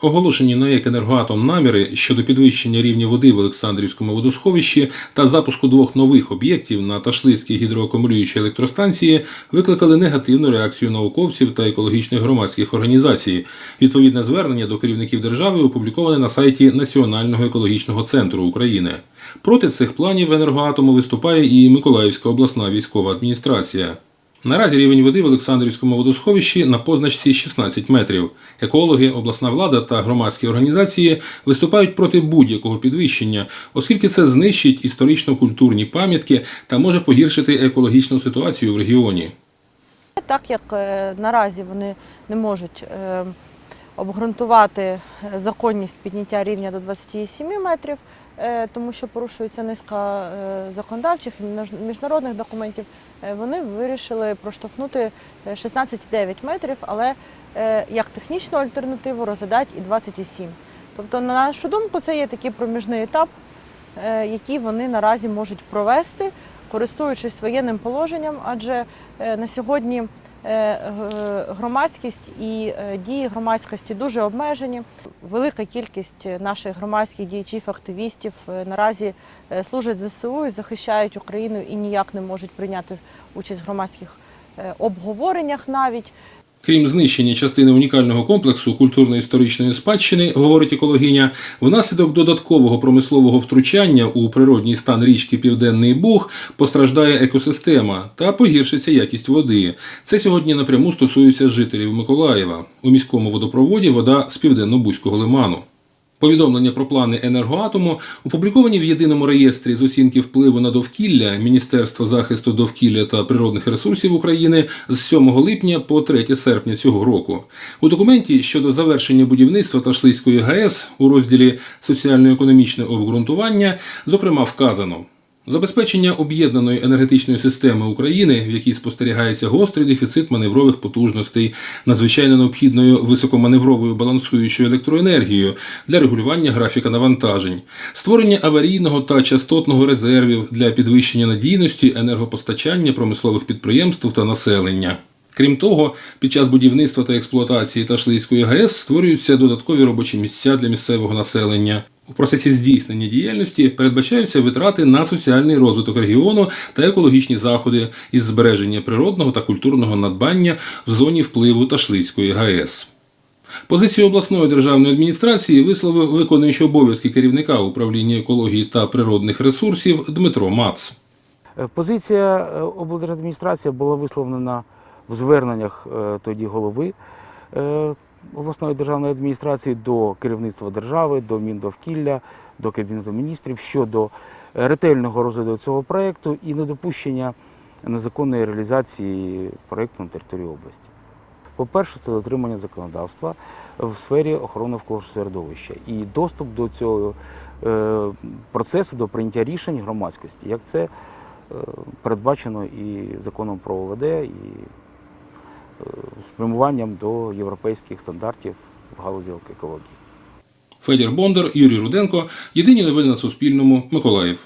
Оголошені на ЕК «Енергоатом» наміри щодо підвищення рівня води в Олександрівському водосховищі та запуску двох нових об'єктів на Ташлицькій гідроакумулюючій електростанції викликали негативну реакцію науковців та екологічних громадських організацій. Відповідне звернення до керівників держави опубліковане на сайті Національного екологічного центру України. Проти цих планів енергоатому виступає і Миколаївська обласна військова адміністрація. Наразі рівень води в Олександрівському водосховищі на позначці 16 метрів. Екологи, обласна влада та громадські організації виступають проти будь-якого підвищення, оскільки це знищить історично-культурні пам'ятки та може погіршити екологічну ситуацію в регіоні. Так як е, наразі вони не можуть е, обґрунтувати е, законність підняття рівня до 27 метрів, е, тому що порушується низка е, законодавчих і міжнародних документів, вони вирішили проштовхнути е, 16,9 метрів, але як технічну альтернативу розглядають і 27. Тобто, на нашу думку, це є такий проміжний етап, який вони наразі можуть провести, користуючись воєнним положенням, адже на сьогодні громадськість і е, дії громадськості дуже обмежені. Велика кількість наших громадських діячів, активістів е, наразі е, служать ЗСУ і захищають Україну і ніяк не можуть прийняти участь в громадських е, обговореннях навіть. Крім знищення частини унікального комплексу культурно-історичної спадщини, говорить екологиня, внаслідок додаткового промислового втручання у природній стан річки Південний Буг постраждає екосистема та погіршиться якість води. Це сьогодні напряму стосується жителів Миколаєва. У міському водопроводі вода з південно-бузького лиману. Повідомлення про плани енергоатому опубліковані в єдиному реєстрі з оцінки впливу на довкілля Міністерства захисту довкілля та природних ресурсів України з 7 липня по 3 серпня цього року. У документі щодо завершення будівництва Ташлицької ГАЕС у розділі соціально-економічне обґрунтування зокрема вказано. Забезпечення об'єднаної енергетичної системи України, в якій спостерігається гострий дефіцит маневрових потужностей, надзвичайно необхідною високоманевровою балансуючою електроенергією для регулювання графіка навантажень, створення аварійного та частотного резервів для підвищення надійності енергопостачання промислових підприємств та населення. Крім того, під час будівництва та експлуатації Ташлицької ГАЕС створюються додаткові робочі місця для місцевого населення. У процесі здійснення діяльності передбачаються витрати на соціальний розвиток регіону та екологічні заходи із збереження природного та культурного надбання в зоні впливу Ташлицької ГАЕС. Позицію обласної державної адміністрації висловив виконуючий обов'язки керівника управління екології та природних ресурсів Дмитро Мац. Е, Позиція е, облдержадміністрації була висловлена в зверненнях е, тоді голови обласної державної адміністрації до керівництва держави, до Міндовкілля, до Кабінету міністрів щодо е, ретельного розгляду цього проєкту і недопущення незаконної реалізації проєкту на території області. По-перше, це дотримання законодавства в сфері охорони навколишнього середовища і доступ до цього е, процесу, до прийняття рішень громадськості, як це е, передбачено і законом про ОВД, і е, спрямуванням до європейських стандартів в галузі екології. Федір Бондар, Юрій Руденко. Єдині новини на Суспільному. Миколаїв.